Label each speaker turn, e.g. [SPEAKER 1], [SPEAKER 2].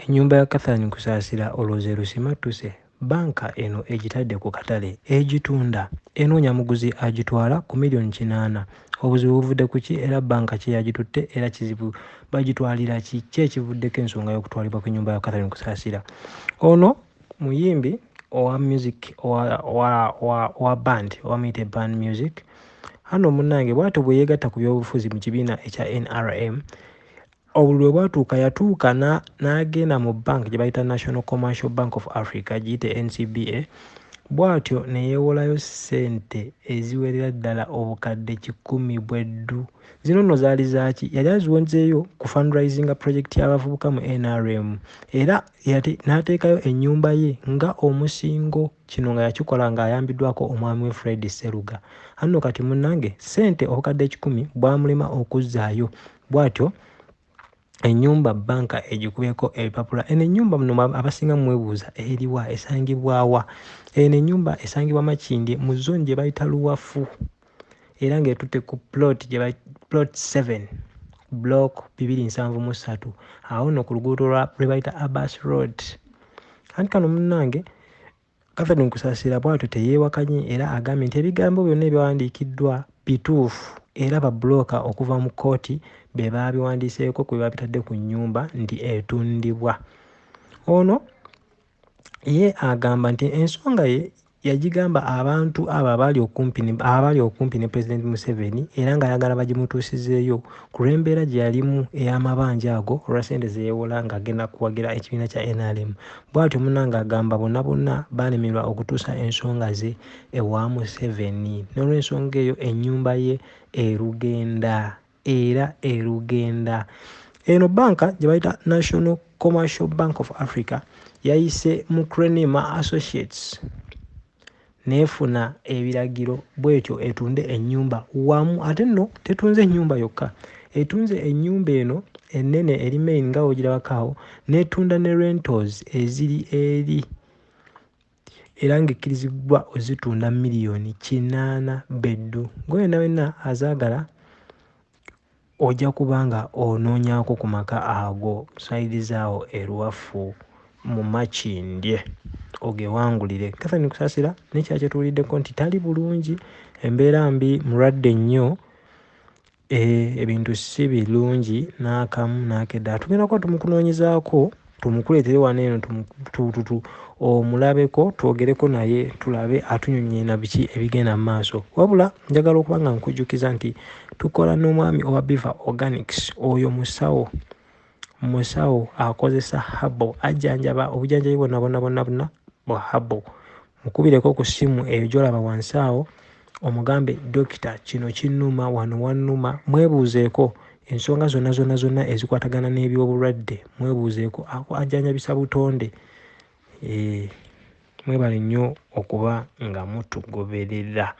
[SPEAKER 1] ennyumba ya catherine kusaasira olwoze lusimattuse banka eno egitadde ku katale egitunda. Enoonya muguzi agitwala ku miliyoni kinaana. Obuzibu buvudde ku ki? Era banka ki yagitutte era kizibu bagitwalira ki? Ki ekivuddeko ensonga y'okutwalibwa kw'ennyumba ya catherine kusaasira ono muyimbi owa music owa band owamuyite band music. Hano munnange bwatyo bwe yeegatta ku byobufuzi mu kibiina ekya nrm obulwe bwatuuka yatuuka n'agenda mu bank gye bayita national commercial bank of africa giyite ncba bw'atyo ne yeewolayo ssente eziwerera ddala obukadde kikumi bweddu. Zino nno zaali zaaki yali aziwonzeeyo ku fundraisinga project y'abavubuka mu nrm era n'ateekayo ennyumba ye nga omusingo. Kino nga yakikola ng'ayambiddwako omwami we fred seruga. Anno kati munnange ssente obukadde ekikumi bwamulema okuzzaayo. Bw'atyo ennyumba banka egikubyeko ebipapula. Eno ennyumba muno abasinga mumwebuuza eriwa esangibwawa eno ennyumba esangibwa makindye mu zone gye bayita luwafu. Era ng'etutte ku plot plot 7 block 273 awo nno ku luguudo lwe bayita abas road. Anti kano munnange catherine kusaasira bwatyo teyeewakanye era agambye nti ebigambo byonna ebyawandiikiddwa bituufu era babulooka okuva mu kooti be baabiwandiiseeko ku bebabitadde ku nnyumba nti etundibwa. Ono ye agamba nti ensonga ye yagigamba abantu abo abaali okumpi ne pulezidenti museveni era ng'ayagala bagimutuusizeeyo ku lw'embeera gye yalimu ey'amabanja ago olwa sente zeyeewola ng'agenda kuwagira ekibiina kya nrm bw'atyo munange agamba bonna bonna baalemerwa okutuusa ensonga ze ewa museveni. N'olw'ensonga eyo ennyumba ye erugenda era erugenda eno banka gye bayita national commercial bank of africa yayise mu crenima associates neefuna ebiragiro bwetyo etunde ennyumba. Wamu ate nno tetunze ennyumba yokka. Etunze ennyumba eno ennene eri main nga wogirabakaawo netunda ne rentals eziri eri era ng'ekkirizibbwa ozitunda miliyoni kinaana beddu. Ngaoyena wenna azaagala ojja kuba nga onoonyaako ku maka ago saidi zaawo eruwafu mu makindye. Ogewangulire. Catherine kusaasira nekyala kyetuwuliddeko nti tali bulungi embeera mbi mulwadde nnyo ebintu si birungi n'akamu n'akedda tugenda kuba tumukunoonyezaako tumukuleetere wano eno omulabeko twogereko naye tulabe atunyonyena biki ebigenda mu maaso. Wabula njagala okuba nga nkujjukiza nti tukola n'omwami owa biva organics oyo musawo. Musawo akozesa habo ajjanjaba obujjanjabi bwonna bonna bonna bonna bwa habo mukubireko ku ssimu eyo gyolaba wansi awo omugambe dokita kino kinnuma wano wannuma mwebuuzeeko ensonga zonna zonna zonna ezikwatagana n'ebyobulwadde mwebuuzeeko ajjanjabisa butonde. Mwebale nnyo okuba nga mutugoberera